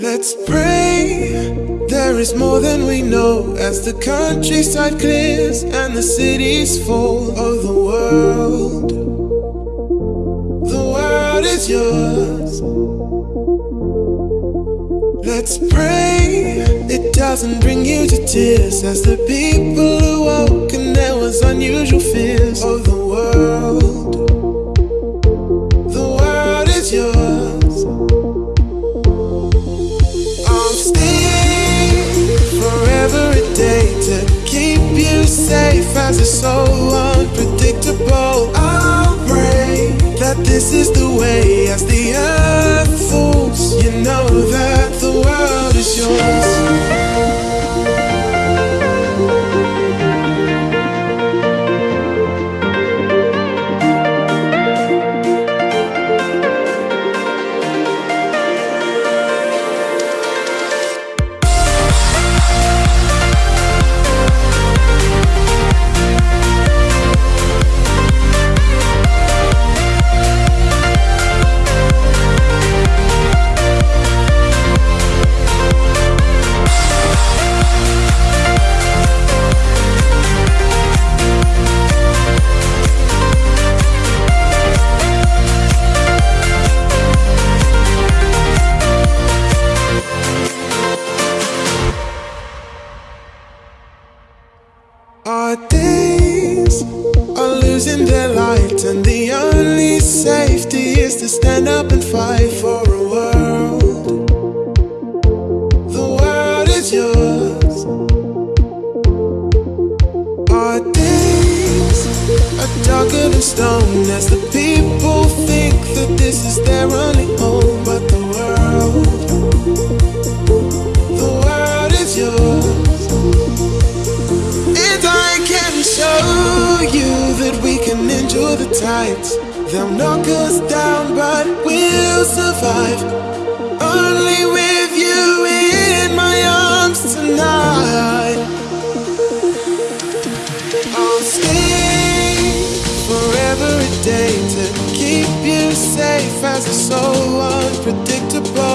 Let's pray there is more than we know as the countryside clears and the cities full of oh, the world. The world is yours. Let's pray it doesn't bring you to tears as the people who unusual fears of the world. The world is yours. I'll stay forever a day to keep you safe as it's so unpredictable. I'll pray that this is the way as the earth Our days are losing their light, and the only safety is to stand up and fight for a world. The world is yours. Our days are darker than stone as the people think that this is their only the tides. They'll knock us down, but we'll survive. Only with you in my arms tonight. I'll stay forever a day to keep you safe as it's so unpredictable.